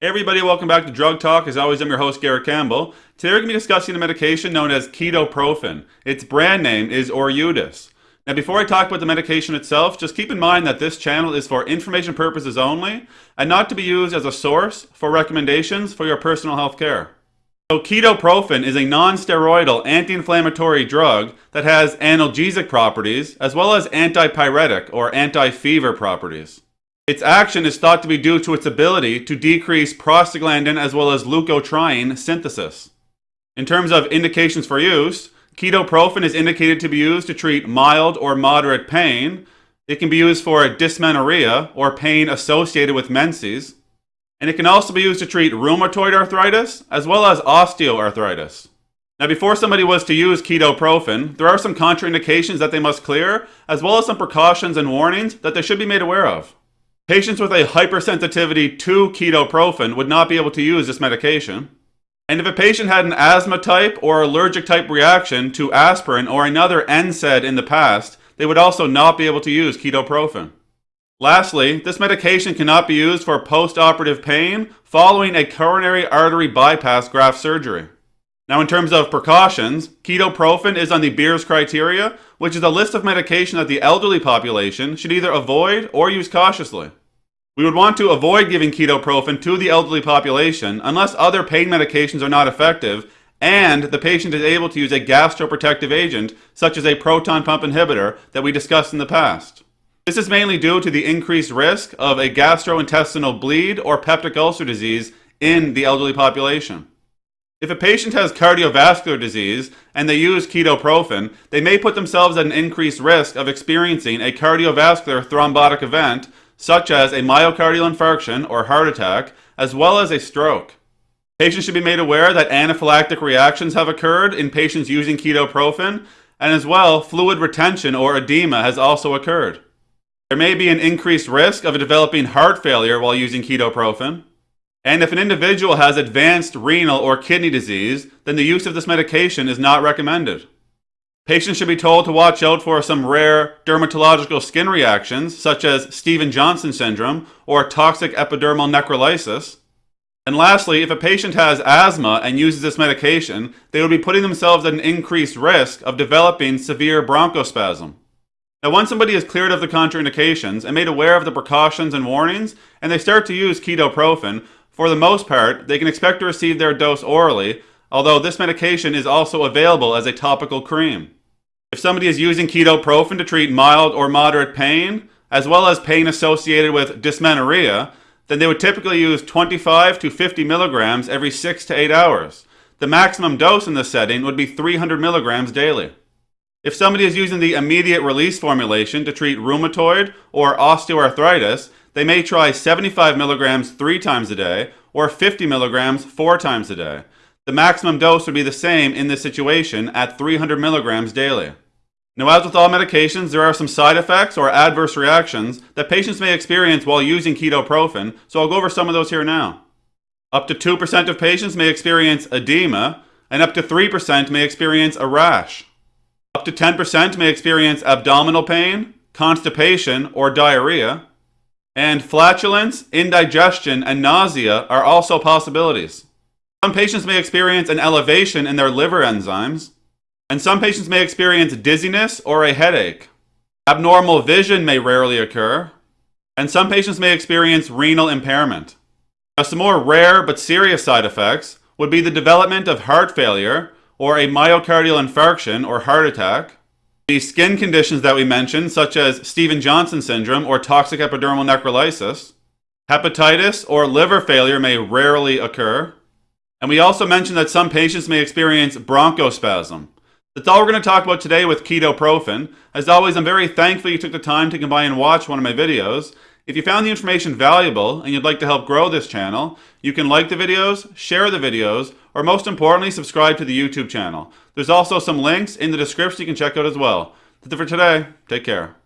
Everybody, welcome back to Drug Talk. As always, I'm your host, Garrett Campbell. Today we're going to be discussing a medication known as ketoprofen. Its brand name is Orudis. Now before I talk about the medication itself, just keep in mind that this channel is for information purposes only and not to be used as a source for recommendations for your personal health care. So ketoprofen is a non-steroidal anti-inflammatory drug that has analgesic properties as well as antipyretic or anti-fever properties. Its action is thought to be due to its ability to decrease prostaglandin as well as leukotriene synthesis. In terms of indications for use, ketoprofen is indicated to be used to treat mild or moderate pain. It can be used for dysmenorrhea or pain associated with menses. And it can also be used to treat rheumatoid arthritis as well as osteoarthritis. Now, before somebody was to use ketoprofen, there are some contraindications that they must clear, as well as some precautions and warnings that they should be made aware of. Patients with a hypersensitivity to ketoprofen would not be able to use this medication. And if a patient had an asthma type or allergic type reaction to aspirin or another NSAID in the past, they would also not be able to use ketoprofen. Lastly, this medication cannot be used for post-operative pain following a coronary artery bypass graft surgery. Now in terms of precautions, ketoprofen is on the Beers criteria, which is a list of medication that the elderly population should either avoid or use cautiously. We would want to avoid giving ketoprofen to the elderly population unless other pain medications are not effective and the patient is able to use a gastroprotective agent such as a proton pump inhibitor that we discussed in the past. This is mainly due to the increased risk of a gastrointestinal bleed or peptic ulcer disease in the elderly population. If a patient has cardiovascular disease and they use ketoprofen, they may put themselves at an increased risk of experiencing a cardiovascular thrombotic event, such as a myocardial infarction or heart attack, as well as a stroke. Patients should be made aware that anaphylactic reactions have occurred in patients using ketoprofen, and as well, fluid retention or edema has also occurred. There may be an increased risk of developing heart failure while using ketoprofen. And if an individual has advanced renal or kidney disease, then the use of this medication is not recommended. Patients should be told to watch out for some rare dermatological skin reactions, such as Stevens-Johnson syndrome or toxic epidermal necrolysis. And lastly, if a patient has asthma and uses this medication, they would be putting themselves at an increased risk of developing severe bronchospasm. Now, once somebody is cleared of the contraindications and made aware of the precautions and warnings, and they start to use ketoprofen, for the most part, they can expect to receive their dose orally, although this medication is also available as a topical cream. If somebody is using ketoprofen to treat mild or moderate pain, as well as pain associated with dysmenorrhea, then they would typically use 25 to 50 milligrams every 6 to 8 hours. The maximum dose in this setting would be 300 milligrams daily. If somebody is using the immediate release formulation to treat rheumatoid or osteoarthritis, they may try 75 milligrams three times a day or 50 milligrams four times a day. The maximum dose would be the same in this situation at 300 milligrams daily. Now, as with all medications, there are some side effects or adverse reactions that patients may experience while using ketoprofen, so I'll go over some of those here now. Up to 2% of patients may experience edema, and up to 3% may experience a rash. Up to 10% may experience abdominal pain, constipation, or diarrhea. And flatulence, indigestion, and nausea are also possibilities. Some patients may experience an elevation in their liver enzymes, and some patients may experience dizziness or a headache. Abnormal vision may rarely occur, and some patients may experience renal impairment. Now, some more rare but serious side effects would be the development of heart failure or a myocardial infarction or heart attack, the skin conditions that we mentioned, such as Stevens-Johnson syndrome or toxic epidermal necrolysis, hepatitis or liver failure may rarely occur, and we also mentioned that some patients may experience bronchospasm. That's all we're going to talk about today with ketoprofen. As always, I'm very thankful you took the time to come by and watch one of my videos. If you found the information valuable and you'd like to help grow this channel, you can like the videos, share the videos, or most importantly, subscribe to the YouTube channel. There's also some links in the description you can check out as well. That's it for today. Take care.